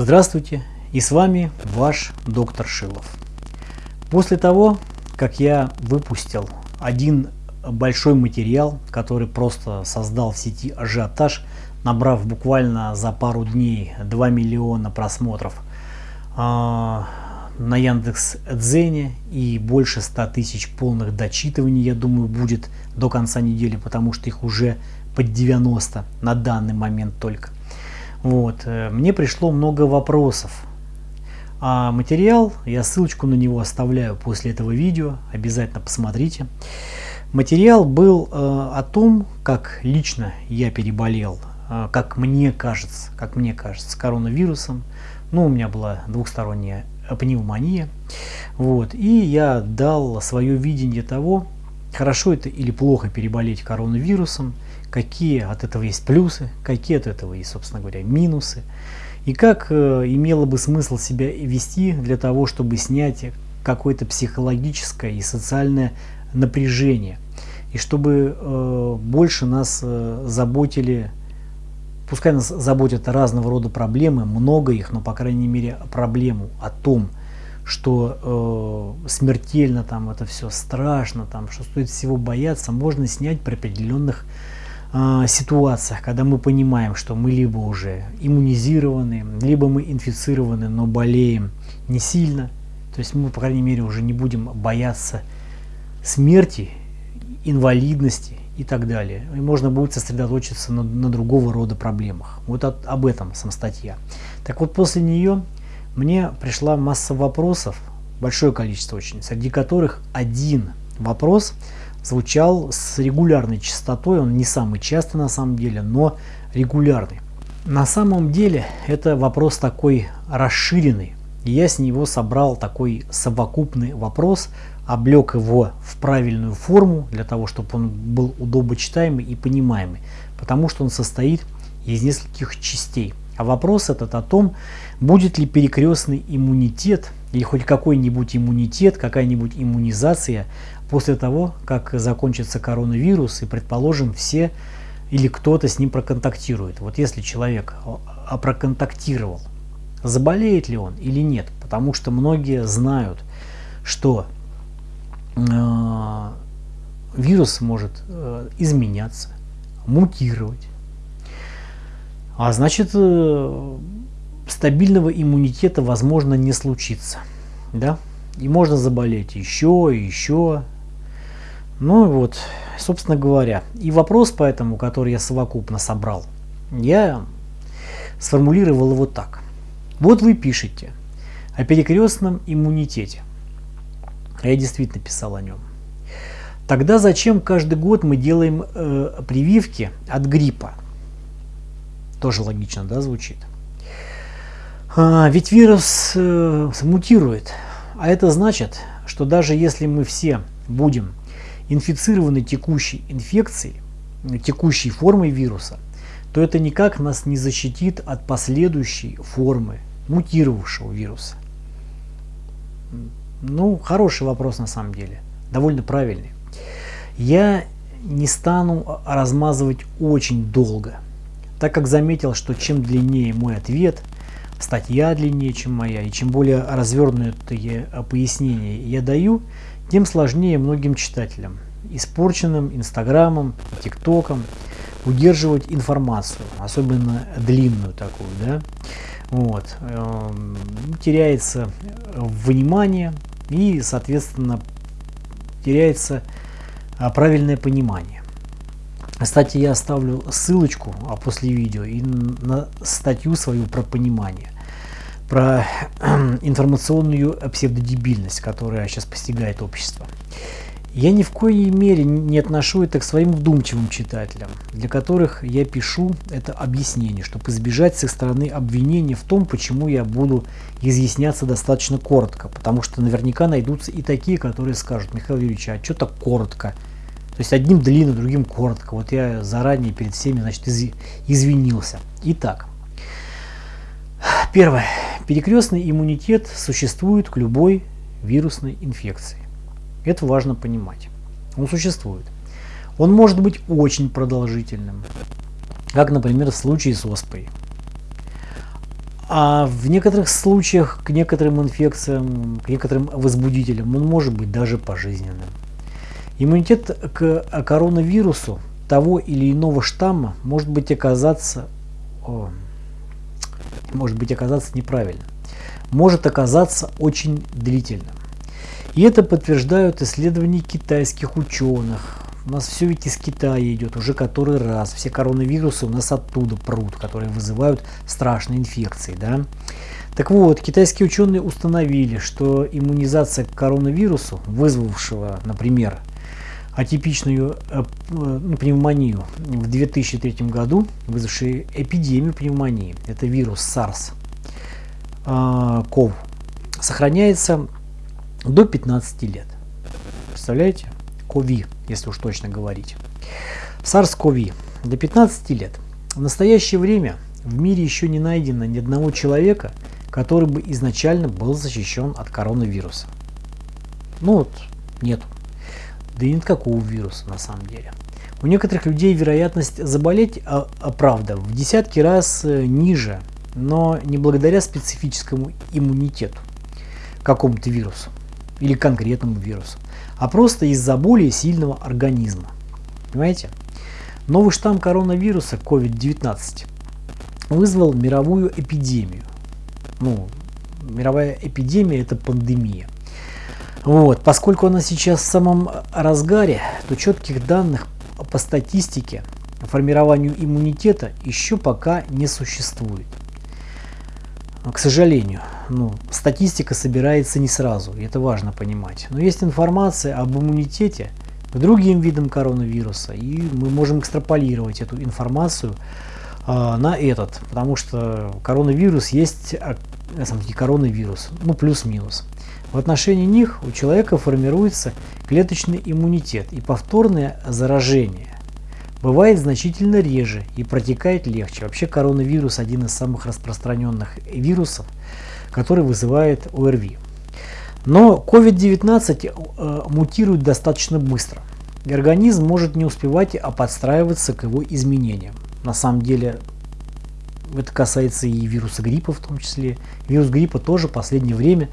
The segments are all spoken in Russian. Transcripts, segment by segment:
Здравствуйте, и с вами ваш доктор Шилов. После того, как я выпустил один большой материал, который просто создал в сети ажиотаж, набрав буквально за пару дней 2 миллиона просмотров э, на Яндекс Дзене и больше 100 тысяч полных дочитываний, я думаю, будет до конца недели, потому что их уже под 90 на данный момент только. Вот. Э, мне пришло много вопросов. А материал, я ссылочку на него оставляю после этого видео, обязательно посмотрите. Материал был э, о том, как лично я переболел, э, как мне кажется, как мне кажется, коронавирусом. Ну, у меня была двухсторонняя пневмония. Вот. И я дал свое видение того, хорошо это или плохо переболеть коронавирусом, какие от этого есть плюсы, какие от этого есть, собственно говоря, минусы, и как э, имело бы смысл себя вести для того, чтобы снять какое-то психологическое и социальное напряжение, и чтобы э, больше нас э, заботили, пускай нас заботят разного рода проблемы, много их, но по крайней мере проблему о том, что э, смертельно там это все страшно, там, что стоит всего бояться, можно снять при определенных ситуациях, когда мы понимаем, что мы либо уже иммунизированы, либо мы инфицированы, но болеем не сильно. То есть мы, по крайней мере, уже не будем бояться смерти, инвалидности и так далее. И можно будет сосредоточиться на, на другого рода проблемах. Вот от, об этом сам статья. Так вот, после нее мне пришла масса вопросов, большое количество очень, среди которых один вопрос звучал с регулярной частотой, он не самый частый на самом деле, но регулярный. На самом деле это вопрос такой расширенный, и я с него собрал такой совокупный вопрос, облег его в правильную форму, для того, чтобы он был удобочитаемый и понимаемый, потому что он состоит из нескольких частей. А вопрос этот о том, будет ли перекрестный иммунитет или хоть какой-нибудь иммунитет, какая-нибудь иммунизация после того, как закончится коронавирус и, предположим, все или кто-то с ним проконтактирует. Вот если человек проконтактировал, заболеет ли он или нет, потому что многие знают, что э, вирус может э, изменяться, мутировать, а значит, э, стабильного иммунитета возможно не случится. Да? И можно заболеть еще и еще. Ну вот, собственно говоря. И вопрос поэтому, который я совокупно собрал, я сформулировал его так. Вот вы пишете о перекрестном иммунитете. Я действительно писал о нем. Тогда зачем каждый год мы делаем э, прививки от гриппа? Тоже логично, да, звучит? А, ведь вирус э, мутирует, а это значит, что даже если мы все будем инфицированы текущей инфекцией, текущей формой вируса, то это никак нас не защитит от последующей формы мутировавшего вируса. Ну, хороший вопрос на самом деле, довольно правильный. Я не стану размазывать очень долго – так как заметил, что чем длиннее мой ответ, статья длиннее, чем моя, и чем более развернутые пояснения я даю, тем сложнее многим читателям, испорченным Инстаграмом, ТикТоком, удерживать информацию, особенно длинную такую, да, вот, эм, теряется внимание и, соответственно, теряется а, правильное понимание. Кстати, я оставлю ссылочку а после видео и на статью свою про понимание, про информационную псевдодебильность, которая сейчас постигает общество. Я ни в коей мере не отношу это к своим вдумчивым читателям, для которых я пишу это объяснение, чтобы избежать с их стороны обвинения в том, почему я буду изъясняться достаточно коротко, потому что наверняка найдутся и такие, которые скажут, Михаил Юрьевич, а что так коротко? То есть одним длинно, другим коротко. Вот я заранее перед всеми значит, из, извинился. Итак, первое. Перекрестный иммунитет существует к любой вирусной инфекции. Это важно понимать. Он существует. Он может быть очень продолжительным, как, например, в случае с оспой. А в некоторых случаях к некоторым инфекциям, к некоторым возбудителям он может быть даже пожизненным. Иммунитет к коронавирусу того или иного штамма может быть оказаться, о, может быть оказаться неправильным, может оказаться очень длительным. И это подтверждают исследования китайских ученых. У нас все ведь из Китая идет уже который раз. Все коронавирусы у нас оттуда прут, которые вызывают страшные инфекции. Да? Так вот, китайские ученые установили, что иммунизация к коронавирусу, вызвавшего, например, атипичную э, ну, пневмонию в 2003 году, вызвавшую эпидемию пневмонии, это вирус SARS, CoV, а, сохраняется до 15 лет. Представляете? COVID, если уж точно говорить. SARS-CoV до 15 лет. В настоящее время в мире еще не найдено ни одного человека, который бы изначально был защищен от коронавируса. Ну вот, нету да и нет какого вируса на самом деле. У некоторых людей вероятность заболеть, а, а правда, в десятки раз э, ниже, но не благодаря специфическому иммунитету какому-то вирусу или конкретному вирусу, а просто из-за более сильного организма. Понимаете? Новый штамм коронавируса COVID-19 вызвал мировую эпидемию. Ну, мировая эпидемия – это пандемия. Вот, поскольку она сейчас в самом разгаре, то четких данных по статистике формированию иммунитета еще пока не существует. К сожалению, ну, статистика собирается не сразу, и это важно понимать. Но есть информация об иммунитете к другим видам коронавируса, и мы можем экстраполировать эту информацию э, на этот, потому что коронавирус есть, а, на самом деле коронавирус, ну плюс-минус. В отношении них у человека формируется клеточный иммунитет и повторное заражение. Бывает значительно реже и протекает легче. Вообще коронавирус один из самых распространенных вирусов, который вызывает ОРВИ. Но COVID-19 э, мутирует достаточно быстро. И организм может не успевать а подстраиваться к его изменениям. На самом деле это касается и вируса гриппа в том числе. Вирус гриппа тоже в последнее время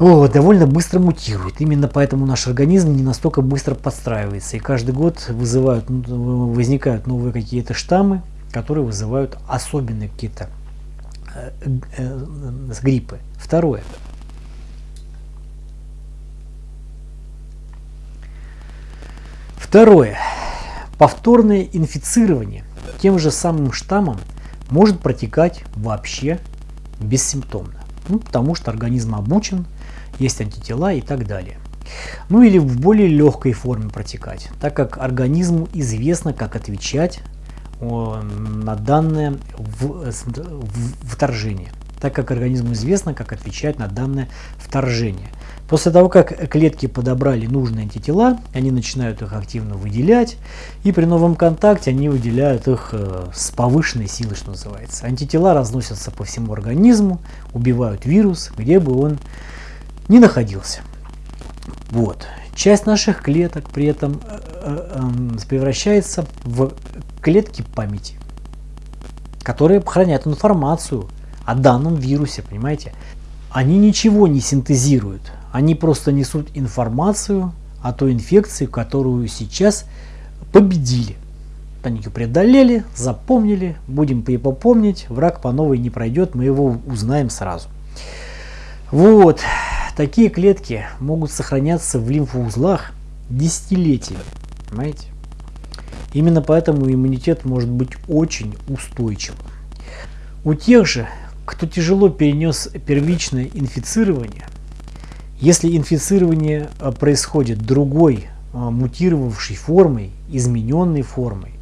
о, довольно быстро мутирует. Именно поэтому наш организм не настолько быстро подстраивается. И каждый год вызывают, ну, возникают новые какие-то штаммы, которые вызывают особенные какие-то э, э, гриппы. Второе. Второе. Повторное инфицирование тем же самым штаммом может протекать вообще бессимптомно. Ну, потому что организм обучен есть антитела и так далее. Ну или в более легкой форме протекать, так как организму известно, как отвечать на данное вторжение. Так как организму известно, как отвечать на данное вторжение. После того, как клетки подобрали нужные антитела, они начинают их активно выделять, и при новом контакте они выделяют их э, с повышенной силой, что называется. Антитела разносятся по всему организму, убивают вирус, где бы он не находился. Вот. Часть наших клеток при этом э, э, эм, превращается в клетки памяти, которые хранят информацию о данном вирусе, понимаете? Они ничего не синтезируют, они просто несут информацию о той инфекции, которую сейчас победили. Они ее преодолели, запомнили, будем помнить, враг по новой не пройдет, мы его узнаем сразу. Вот. Такие клетки могут сохраняться в лимфоузлах десятилетиями. Понимаете? Именно поэтому иммунитет может быть очень устойчивым. У тех же, кто тяжело перенес первичное инфицирование, если инфицирование а, происходит другой а, мутировавшей формой, измененной формой,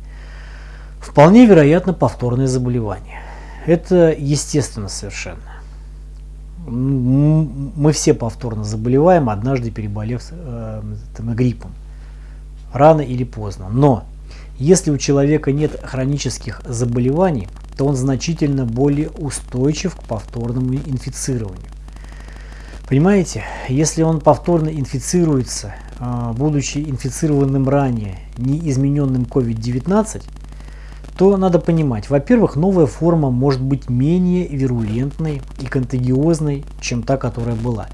вполне вероятно повторное заболевание. Это естественно совершенно мы все повторно заболеваем, однажды переболев э, гриппом. Рано или поздно. Но если у человека нет хронических заболеваний, то он значительно более устойчив к повторному инфицированию. Понимаете, если он повторно инфицируется, э, будучи инфицированным ранее неизмененным COVID-19, то надо понимать, во-первых, новая форма может быть менее вирулентной и контагиозной, чем та, которая была.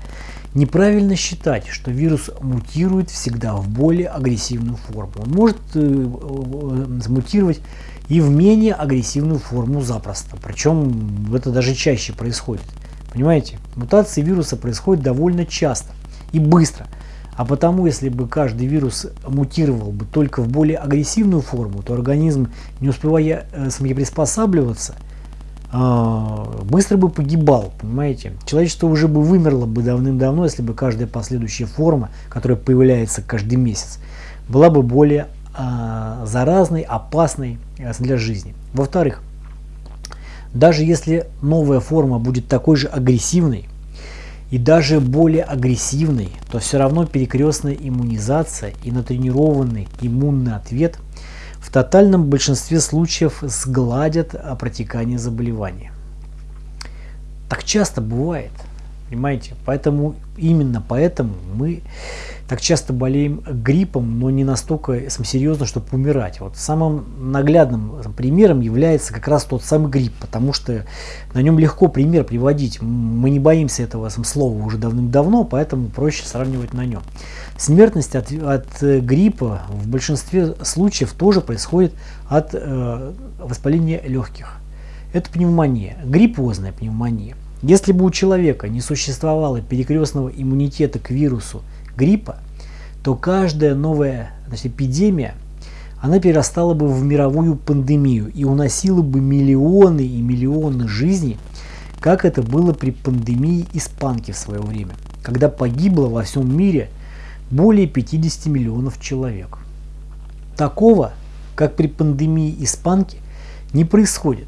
Неправильно считать, что вирус мутирует всегда в более агрессивную форму. Он может э, э, мутировать и в менее агрессивную форму запросто. Причем это даже чаще происходит. Понимаете? Мутации вируса происходят довольно часто и быстро. А потому, если бы каждый вирус мутировал бы только в более агрессивную форму, то организм, не успевая э, приспосабливаться, а, быстро бы погибал, понимаете? Человечество уже бы вымерло бы давным-давно, если бы каждая последующая форма, которая появляется каждый месяц, была бы более а, заразной, опасной э, для жизни. Во-вторых, даже если новая форма будет такой же агрессивной и даже более агрессивной, то все равно перекрестная иммунизация и натренированный иммунный ответ – в тотальном большинстве случаев сгладят протекание заболевания. Так часто бывает, понимаете? Поэтому, именно поэтому мы так часто болеем гриппом, но не настолько серьезно, чтобы умирать. Вот самым наглядным примером является как раз тот самый грипп, потому что на нем легко пример приводить. Мы не боимся этого слова уже давным-давно, поэтому проще сравнивать на нем. Смертность от, от э, гриппа в большинстве случаев тоже происходит от э, воспаления легких. Это пневмония, гриппозная пневмония. Если бы у человека не существовало перекрестного иммунитета к вирусу гриппа, то каждая новая значит, эпидемия она перерастала бы в мировую пандемию и уносила бы миллионы и миллионы жизней, как это было при пандемии испанки в свое время, когда погибло во всем мире более 50 миллионов человек. Такого, как при пандемии испанки, не происходит.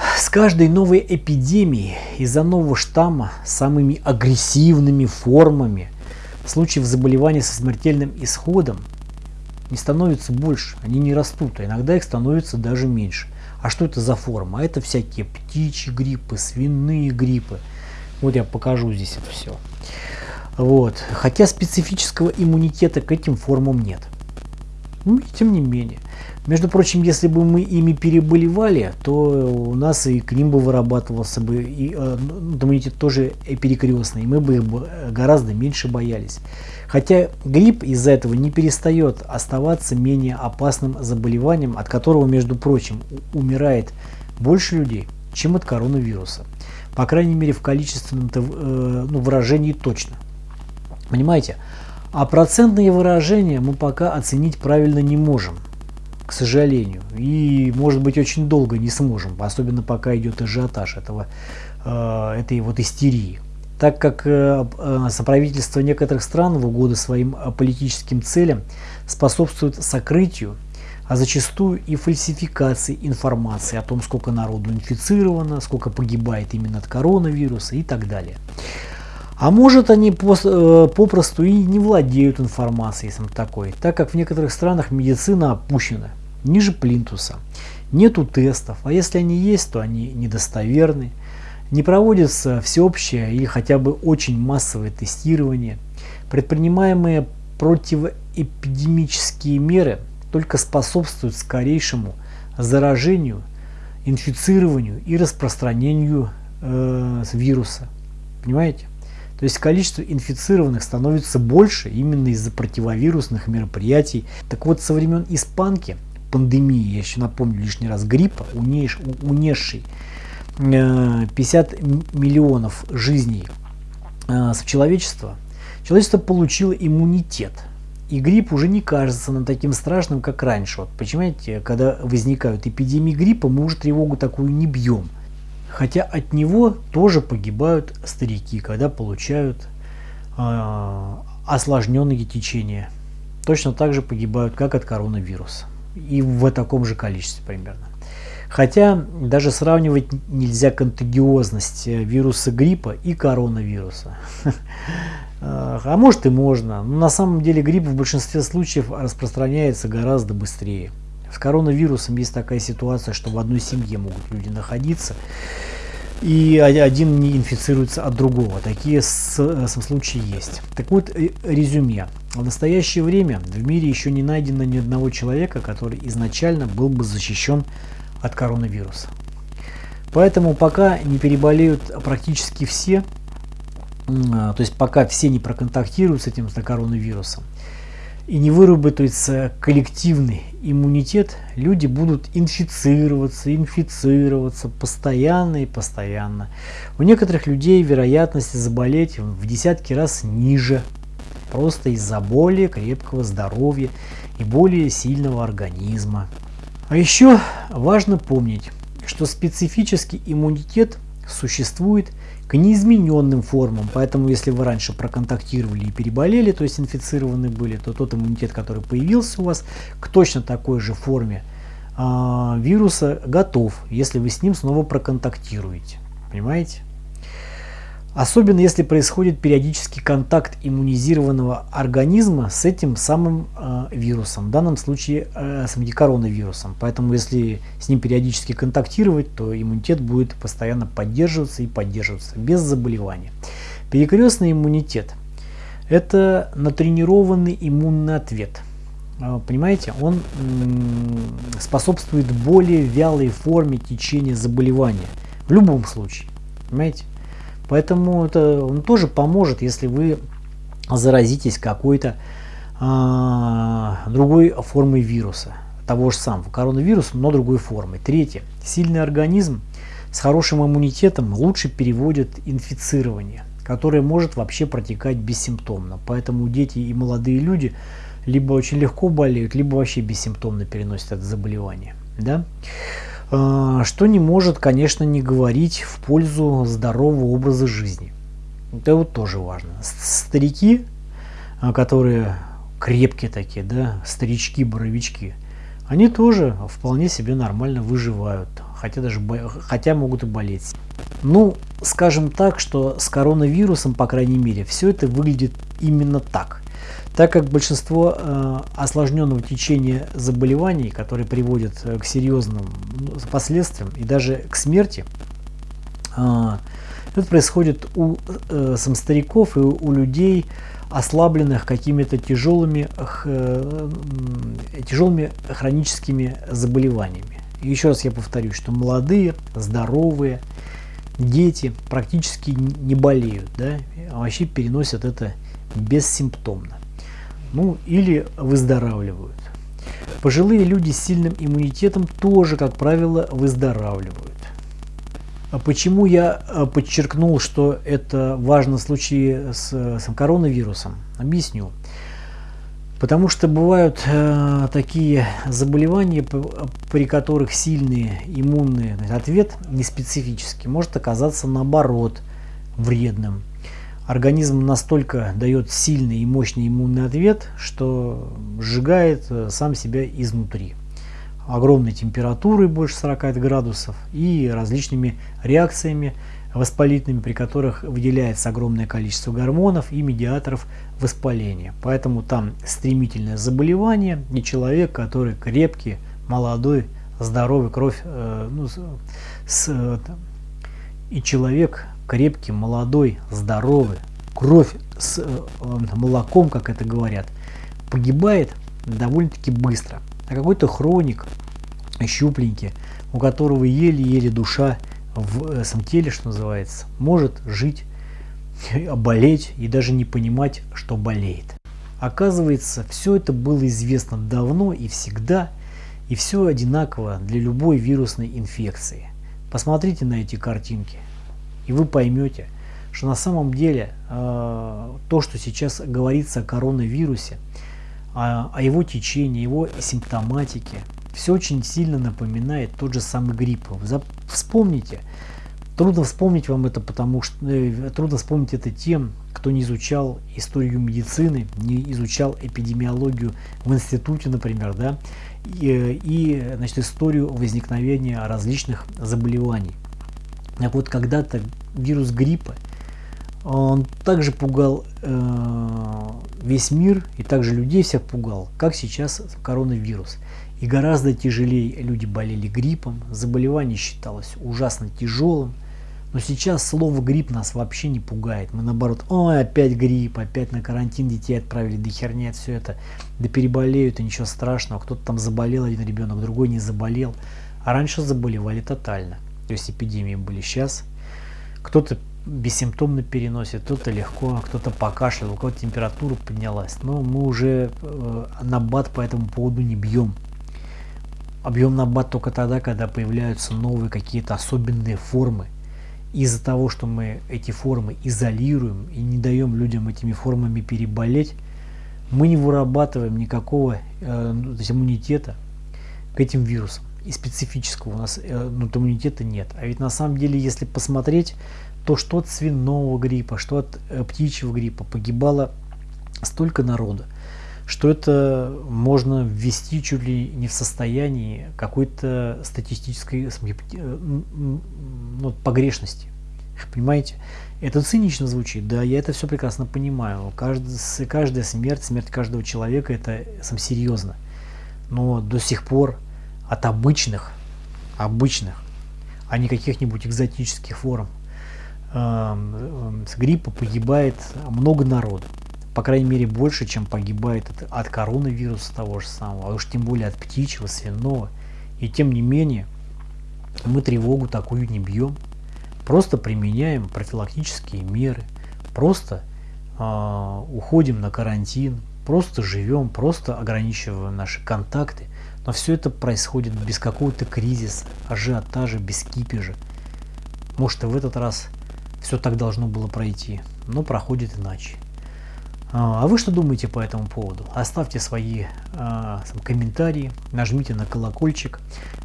С каждой новой эпидемией из-за нового штамма самыми агрессивными формами случаев заболевания со смертельным исходом не становится больше, они не растут, а иногда их становится даже меньше. А что это за форма? А это всякие птичьи гриппы, свиные гриппы. Вот я покажу здесь это все. Вот. Хотя специфического иммунитета к этим формам нет. Ну, и тем не менее. Между прочим, если бы мы ими переболевали, то у нас и к ним бы вырабатывался бы и, э, ну, иммунитет тоже перекрестный, и мы бы их гораздо меньше боялись. Хотя грипп из-за этого не перестает оставаться менее опасным заболеванием, от которого, между прочим, умирает больше людей, чем от коронавируса. По крайней мере, в количественном э, ну, выражении точно. Понимаете? А процентные выражения мы пока оценить правильно не можем, к сожалению. И, может быть, очень долго не сможем, особенно пока идет ажиотаж этого, э, этой вот истерии. Так как э, э, соправительство некоторых стран в угоду своим политическим целям способствует сокрытию, а зачастую и фальсификации информации о том, сколько народу инфицировано, сколько погибает именно от коронавируса и так далее. А может они э, попросту и не владеют информацией сам такой, так как в некоторых странах медицина опущена ниже плинтуса. Нету тестов, а если они есть, то они недостоверны. Не проводится всеобщее или хотя бы очень массовое тестирование. Предпринимаемые противоэпидемические меры только способствуют скорейшему заражению, инфицированию и распространению э, вируса. Понимаете? То есть количество инфицированных становится больше именно из-за противовирусных мероприятий. Так вот, со времен испанки, пандемии, я еще напомню лишний раз, гриппа, унесший 50 э, миллионов жизней э, человечества, человечество получило иммунитет. И грипп уже не кажется нам таким страшным, как раньше. Вот, понимаете, когда возникают эпидемии гриппа, мы уже тревогу такую не бьем. Хотя от него тоже погибают старики, когда получают э, осложненные течения. Точно так же погибают, как от коронавируса. И в таком же количестве примерно. Хотя даже сравнивать нельзя контагиозность вируса гриппа и коронавируса. А может и можно, но на самом деле грипп в большинстве случаев распространяется гораздо быстрее. С коронавирусом есть такая ситуация, что в одной семье могут люди находиться. и один не инфицируется от другого. Такие случаи есть. Так вот, резюме. В настоящее время в мире еще не найдено ни одного человека, который изначально был бы защищен от коронавируса. Поэтому пока не переболеют практически все, а, то есть пока все не проконтактируют с этим с коронавирусом, и не выработается коллективный иммунитет, люди будут инфицироваться, инфицироваться постоянно и постоянно. У некоторых людей вероятность заболеть в десятки раз ниже, просто из-за более крепкого здоровья и более сильного организма. А еще важно помнить, что специфический иммунитет существует к неизмененным формам. Поэтому, если вы раньше проконтактировали и переболели, то есть инфицированы были, то тот иммунитет, который появился у вас, к точно такой же форме э, вируса готов, если вы с ним снова проконтактируете. Понимаете? Особенно если происходит периодический контакт иммунизированного организма с этим самым э, вирусом, в данном случае э, с коронавирусом. Поэтому если с ним периодически контактировать, то иммунитет будет постоянно поддерживаться и поддерживаться без заболевания. Перекрестный иммунитет – это натренированный иммунный ответ. Э, понимаете, он способствует более вялой форме течения заболевания в любом случае. Понимаете? Поэтому это он тоже поможет, если вы заразитесь какой-то а, другой формой вируса, того же самого коронавируса, но другой формой. Третье. Сильный организм с хорошим иммунитетом лучше переводит инфицирование, которое может вообще протекать бессимптомно. Поэтому дети и молодые люди либо очень легко болеют, либо вообще бессимптомно переносят это заболевание. Да? А, что не может, конечно, не говорить в пользу здорового образа жизни. Это вот тоже важно. Старики, а, которые крепкие такие, да, старички-боровички, они тоже вполне себе нормально выживают, хотя даже хотя могут и болеть. Ну, скажем так, что с коронавирусом, по крайней мере, все это выглядит именно так. Так как большинство э, осложненного течения заболеваний, которые приводят э, к серьезным ну, последствиям и даже к смерти, э, это происходит у э, сам стариков и у людей, ослабленных какими-то тяжелыми, э, тяжелыми хроническими заболеваниями. И еще раз я повторю, что молодые, здоровые, дети практически не болеют, да, вообще переносят это бессимптомно ну или выздоравливают. Пожилые люди с сильным иммунитетом тоже, как правило, выздоравливают. А почему я э, подчеркнул, что это важно в случае с, с коронавирусом? Объясню. Потому что бывают э, такие заболевания, при которых сильный иммунный ответ неспецифический может оказаться наоборот вредным организм настолько дает сильный и мощный иммунный ответ, что сжигает э, сам себя изнутри. Огромной температурой больше 40 градусов и различными реакциями воспалительными, при которых выделяется огромное количество гормонов и медиаторов воспаления. Поэтому там стремительное заболевание и человек, который крепкий, молодой, здоровый, кровь, э, ну, с, э, и человек, крепкий, молодой, здоровый, кровь с э, молоком, как это говорят, погибает довольно-таки быстро. А какой-то хроник, щупленький, у которого еле-еле душа в э, самом теле, что называется, может жить, болеть и даже не понимать, что болеет. Оказывается, все это было известно давно и всегда, и все одинаково для любой вирусной инфекции. Посмотрите на эти картинки. И вы поймете, что на самом деле э, то, что сейчас говорится о коронавирусе, о, о его течении, его симптоматике, все очень сильно напоминает тот же самый грипп. Вспомните, трудно вспомнить вам это, потому что э, трудно вспомнить это тем, кто не изучал историю медицины, не изучал эпидемиологию в институте, например, да, и, и значит, историю возникновения различных заболеваний. Так вот, когда-то вирус гриппа, он также пугал э, весь мир и также людей всех пугал, как сейчас коронавирус. И гораздо тяжелее люди болели гриппом, заболевание считалось ужасно тяжелым, Но сейчас слово грипп нас вообще не пугает. Мы наоборот, ой, опять грипп, опять на карантин детей отправили, да херня все это, да переболеют, и ничего страшного. Кто-то там заболел, один ребенок, другой не заболел. А раньше заболевали тотально. То есть эпидемии были сейчас. Кто-то бессимптомно переносит, кто-то легко, кто-то покашлял, у кого-то температура поднялась. Но мы уже э, на бат по этому поводу не бьем. Объем на бат только тогда, когда появляются новые какие-то особенные формы из-за того, что мы эти формы изолируем и не даем людям этими формами переболеть, мы не вырабатываем никакого э, ну, иммунитета к этим вирусам. И специфического у нас э, ну, иммунитета нет. А ведь на самом деле, если посмотреть, то что от свиного гриппа, что от э, птичьего гриппа погибало столько народа, что это можно ввести чуть ли не в состоянии какой-то статистической э, ну, погрешности. Понимаете? Это цинично звучит, да, я это все прекрасно понимаю. Каждая, каждая смерть, смерть каждого человека, это сам серьезно. Но до сих пор от обычных, обычных, а не каких-нибудь экзотических форм, э, с гриппа погибает много народу по крайней мере, больше, чем погибает от, от коронавируса того же самого, а уж тем более от птичьего, свиного. И тем не менее, мы тревогу такую не бьем, просто применяем профилактические меры, просто э, уходим на карантин, просто живем, просто ограничиваем наши контакты. Но все это происходит без какого-то кризиса, ажиотажа, без кипежа. Может и в этот раз все так должно было пройти, но проходит иначе. А, а вы что думаете по этому поводу? Оставьте свои э, комментарии, нажмите на колокольчик,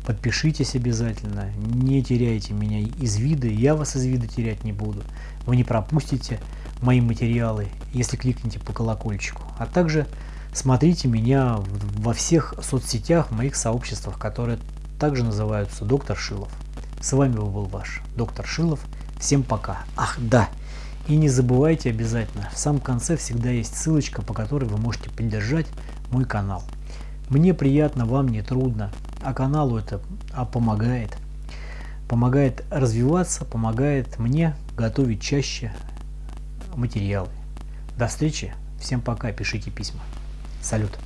подпишитесь обязательно, не теряйте меня из вида, я вас из вида терять не буду. Вы не пропустите мои материалы, если кликните по колокольчику. А также смотрите меня во всех соцсетях, в моих сообществах, которые также называются Доктор Шилов. С вами был ваш Доктор Шилов. Всем пока. Ах, да. И не забывайте обязательно, в самом конце всегда есть ссылочка, по которой вы можете поддержать мой канал. Мне приятно, вам не трудно, а каналу это а помогает. Помогает развиваться, помогает мне готовить чаще материалы. До встречи, всем пока, пишите письма. Салют.